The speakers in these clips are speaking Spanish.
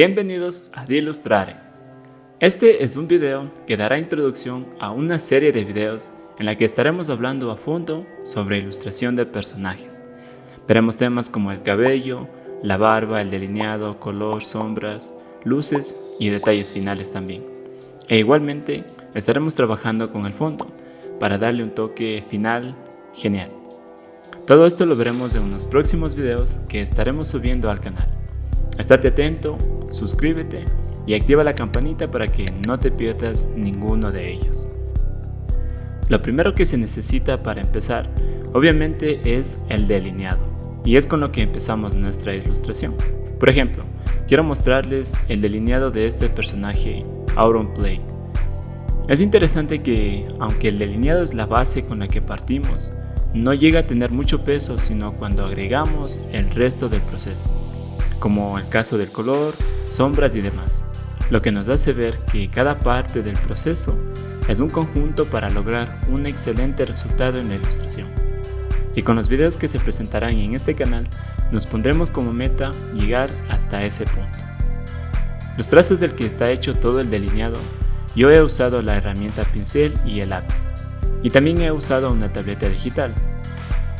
Bienvenidos a Dilustrare. Este es un video que dará introducción a una serie de videos en la que estaremos hablando a fondo sobre ilustración de personajes. Veremos temas como el cabello, la barba, el delineado, color, sombras, luces y detalles finales también. E igualmente estaremos trabajando con el fondo para darle un toque final genial. Todo esto lo veremos en unos próximos videos que estaremos subiendo al canal. Estate atento, suscríbete y activa la campanita para que no te pierdas ninguno de ellos. Lo primero que se necesita para empezar, obviamente es el delineado, y es con lo que empezamos nuestra ilustración. Por ejemplo, quiero mostrarles el delineado de este personaje, Auronplay. Es interesante que, aunque el delineado es la base con la que partimos, no llega a tener mucho peso sino cuando agregamos el resto del proceso como el caso del color, sombras y demás, lo que nos hace ver que cada parte del proceso es un conjunto para lograr un excelente resultado en la ilustración. Y con los videos que se presentarán en este canal, nos pondremos como meta llegar hasta ese punto. Los trazos del que está hecho todo el delineado, yo he usado la herramienta pincel y el lápiz. Y también he usado una tableta digital.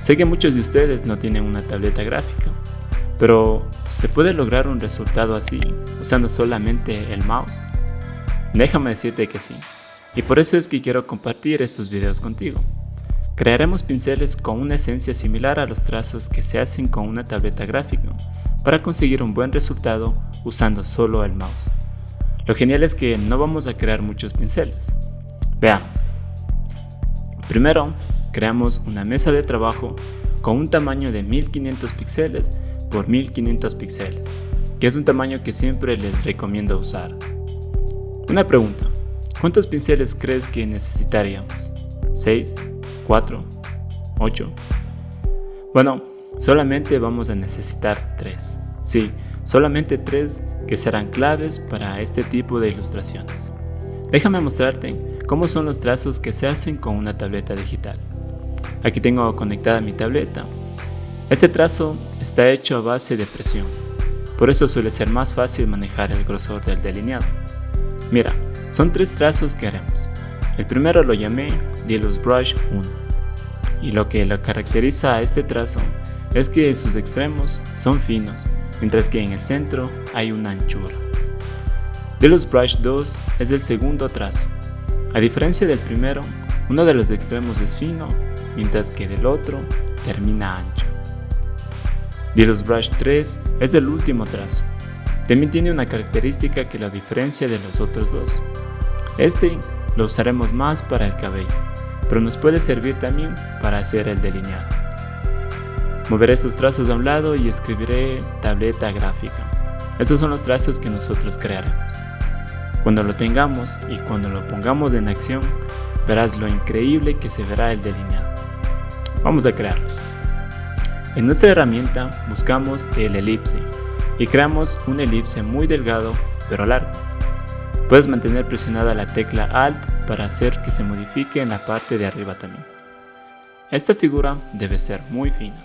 Sé que muchos de ustedes no tienen una tableta gráfica, pero, ¿se puede lograr un resultado así usando solamente el mouse? Déjame decirte que sí, y por eso es que quiero compartir estos videos contigo. Crearemos pinceles con una esencia similar a los trazos que se hacen con una tableta gráfica para conseguir un buen resultado usando solo el mouse. Lo genial es que no vamos a crear muchos pinceles. Veamos. Primero, creamos una mesa de trabajo con un tamaño de 1500 píxeles por 1500 píxeles, que es un tamaño que siempre les recomiendo usar. Una pregunta, ¿cuántos pinceles crees que necesitaríamos? ¿6? ¿4? ¿8? Bueno, solamente vamos a necesitar 3. Sí, solamente 3 que serán claves para este tipo de ilustraciones. Déjame mostrarte cómo son los trazos que se hacen con una tableta digital. Aquí tengo conectada mi tableta este trazo está hecho a base de presión, por eso suele ser más fácil manejar el grosor del delineado. Mira, son tres trazos que haremos. El primero lo llamé Dilus Brush 1, y lo que lo caracteriza a este trazo es que sus extremos son finos, mientras que en el centro hay una anchura. Dilus Brush 2 es el segundo trazo. A diferencia del primero, uno de los extremos es fino, mientras que del otro termina ancho. Deluxe Brush 3 es el último trazo. También tiene una característica que lo diferencia de los otros dos. Este lo usaremos más para el cabello, pero nos puede servir también para hacer el delineado. Moveré estos trazos a un lado y escribiré tableta gráfica. Estos son los trazos que nosotros crearemos. Cuando lo tengamos y cuando lo pongamos en acción, verás lo increíble que se verá el delineado. Vamos a crearlos. En nuestra herramienta buscamos el elipse y creamos un elipse muy delgado pero largo. Puedes mantener presionada la tecla Alt para hacer que se modifique en la parte de arriba también. Esta figura debe ser muy fina.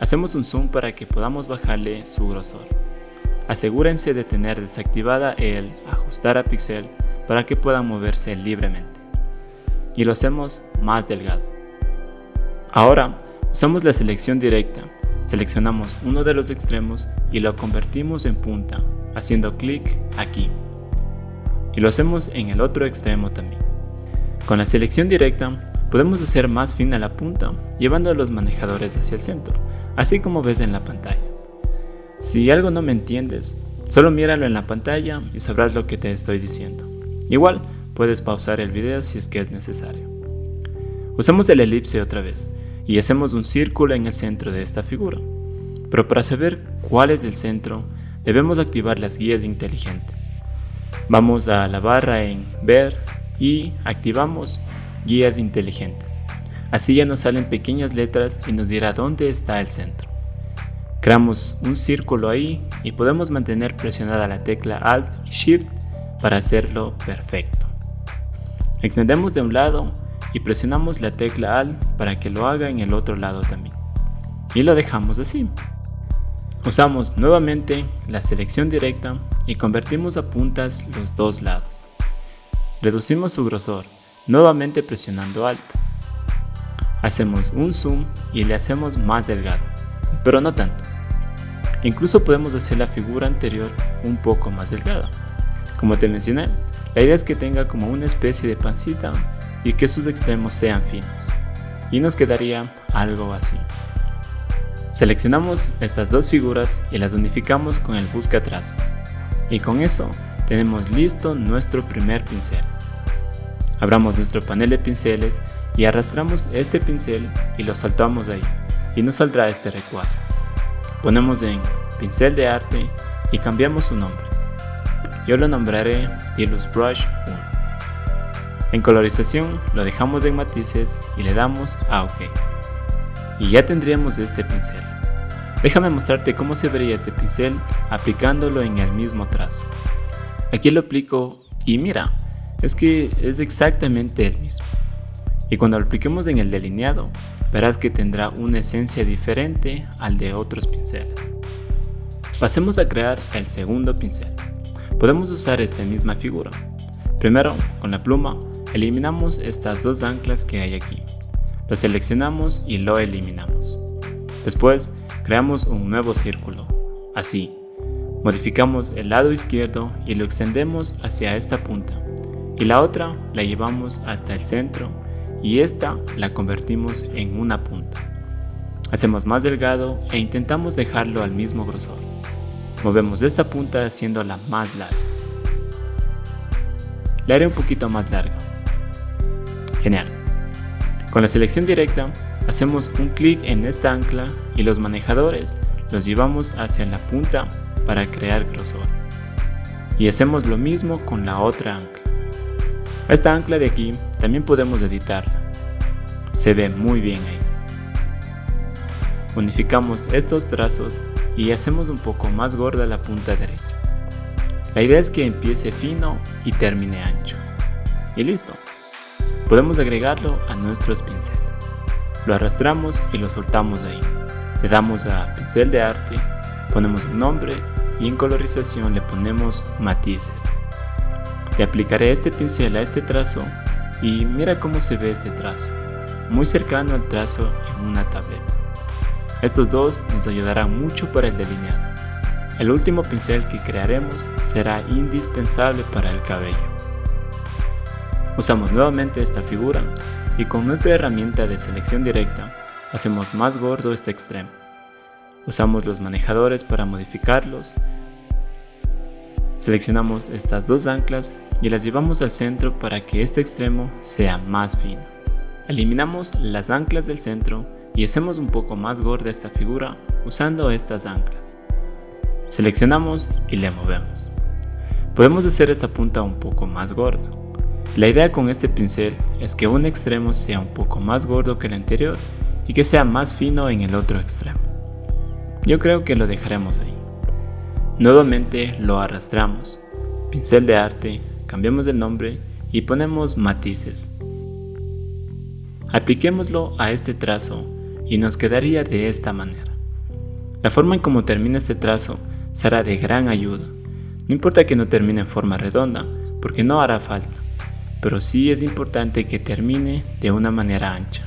Hacemos un zoom para que podamos bajarle su grosor. Asegúrense de tener desactivada el ajustar a pixel para que puedan moverse libremente. Y lo hacemos más delgado. Ahora Usamos la selección directa, seleccionamos uno de los extremos y lo convertimos en punta, haciendo clic aquí. Y lo hacemos en el otro extremo también. Con la selección directa podemos hacer más fina la punta llevando los manejadores hacia el centro, así como ves en la pantalla. Si algo no me entiendes, solo míralo en la pantalla y sabrás lo que te estoy diciendo. Igual, puedes pausar el video si es que es necesario. Usamos el elipse otra vez y hacemos un círculo en el centro de esta figura. Pero para saber cuál es el centro, debemos activar las guías inteligentes. Vamos a la barra en Ver y activamos Guías inteligentes. Así ya nos salen pequeñas letras y nos dirá dónde está el centro. Creamos un círculo ahí y podemos mantener presionada la tecla Alt y Shift para hacerlo perfecto. Extendemos de un lado y presionamos la tecla Alt para que lo haga en el otro lado también. Y lo dejamos así. Usamos nuevamente la selección directa y convertimos a puntas los dos lados. Reducimos su grosor, nuevamente presionando Alt. Hacemos un zoom y le hacemos más delgado, pero no tanto. Incluso podemos hacer la figura anterior un poco más delgada. Como te mencioné, la idea es que tenga como una especie de pancita y que sus extremos sean finos. Y nos quedaría algo así. Seleccionamos estas dos figuras y las unificamos con el busca trazos. Y con eso tenemos listo nuestro primer pincel. Abramos nuestro panel de pinceles y arrastramos este pincel y lo saltamos ahí y nos saldrá este recuadro. Ponemos en pincel de arte y cambiamos su nombre. Yo lo nombraré Dilus Brush 1. En colorización lo dejamos en matices y le damos a OK y ya tendríamos este pincel. Déjame mostrarte cómo se vería este pincel aplicándolo en el mismo trazo. Aquí lo aplico y mira, es que es exactamente el mismo. Y cuando lo apliquemos en el delineado, verás que tendrá una esencia diferente al de otros pinceles. Pasemos a crear el segundo pincel. Podemos usar esta misma figura. Primero, con la pluma, eliminamos estas dos anclas que hay aquí. Lo seleccionamos y lo eliminamos. Después, creamos un nuevo círculo, así. Modificamos el lado izquierdo y lo extendemos hacia esta punta. Y la otra la llevamos hasta el centro y esta la convertimos en una punta. Hacemos más delgado e intentamos dejarlo al mismo grosor. Movemos esta punta haciéndola más larga. La haré un poquito más larga. Genial. Con la selección directa, hacemos un clic en esta ancla y los manejadores los llevamos hacia la punta para crear grosor. Y hacemos lo mismo con la otra ancla. Esta ancla de aquí también podemos editarla. Se ve muy bien ahí. Unificamos estos trazos y hacemos un poco más gorda la punta derecha. La idea es que empiece fino y termine ancho. Y listo podemos agregarlo a nuestros pinceles. Lo arrastramos y lo soltamos ahí. Le damos a pincel de arte, ponemos un nombre y en colorización le ponemos matices. Le aplicaré este pincel a este trazo y mira cómo se ve este trazo, muy cercano al trazo en una tableta. Estos dos nos ayudarán mucho para el delineado. El último pincel que crearemos será indispensable para el cabello. Usamos nuevamente esta figura y con nuestra herramienta de selección directa hacemos más gordo este extremo. Usamos los manejadores para modificarlos. Seleccionamos estas dos anclas y las llevamos al centro para que este extremo sea más fino. Eliminamos las anclas del centro y hacemos un poco más gorda esta figura usando estas anclas. Seleccionamos y le movemos. Podemos hacer esta punta un poco más gorda. La idea con este pincel es que un extremo sea un poco más gordo que el anterior y que sea más fino en el otro extremo. Yo creo que lo dejaremos ahí. Nuevamente lo arrastramos, pincel de arte, cambiamos el nombre y ponemos matices. Apliquémoslo a este trazo y nos quedaría de esta manera. La forma en cómo termina este trazo será de gran ayuda. No importa que no termine en forma redonda, porque no hará falta pero sí es importante que termine de una manera ancha.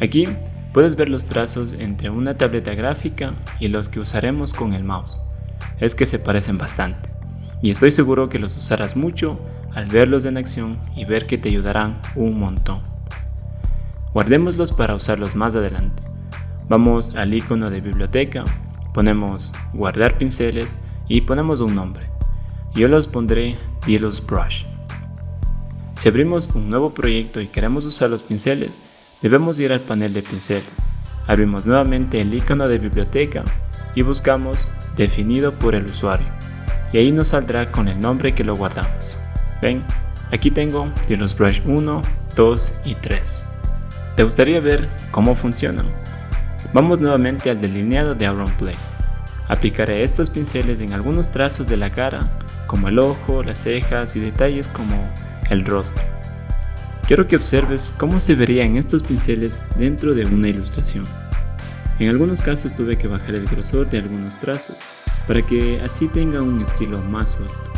Aquí puedes ver los trazos entre una tableta gráfica y los que usaremos con el mouse. Es que se parecen bastante, y estoy seguro que los usarás mucho al verlos en acción y ver que te ayudarán un montón. Guardémoslos para usarlos más adelante. Vamos al icono de biblioteca, ponemos guardar pinceles y ponemos un nombre. Yo los pondré Delos Brush. Si abrimos un nuevo proyecto y queremos usar los pinceles, debemos ir al panel de pinceles. Abrimos nuevamente el icono de biblioteca y buscamos definido por el usuario. Y ahí nos saldrá con el nombre que lo guardamos. Ven, aquí tengo los Brush 1, 2 y 3. ¿Te gustaría ver cómo funcionan? Vamos nuevamente al delineado de Play. Aplicaré estos pinceles en algunos trazos de la cara, como el ojo, las cejas y detalles como el rostro. Quiero que observes cómo se verían estos pinceles dentro de una ilustración. En algunos casos tuve que bajar el grosor de algunos trazos para que así tenga un estilo más suelto.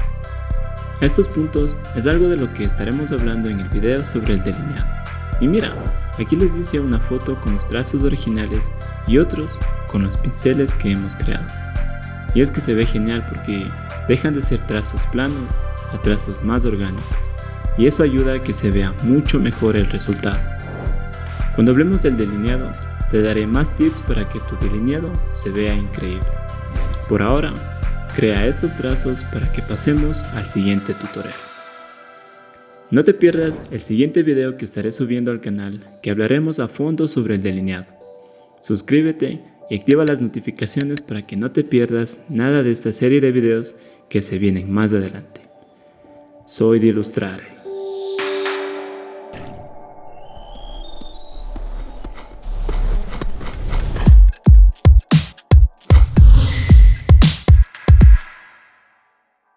Estos puntos es algo de lo que estaremos hablando en el video sobre el delineado. Y mira, aquí les dice una foto con los trazos originales y otros con los pinceles que hemos creado. Y es que se ve genial porque dejan de ser trazos planos a trazos más orgánicos. Y eso ayuda a que se vea mucho mejor el resultado. Cuando hablemos del delineado, te daré más tips para que tu delineado se vea increíble. Por ahora, crea estos trazos para que pasemos al siguiente tutorial. No te pierdas el siguiente video que estaré subiendo al canal que hablaremos a fondo sobre el delineado. Suscríbete y activa las notificaciones para que no te pierdas nada de esta serie de videos que se vienen más adelante. Soy de.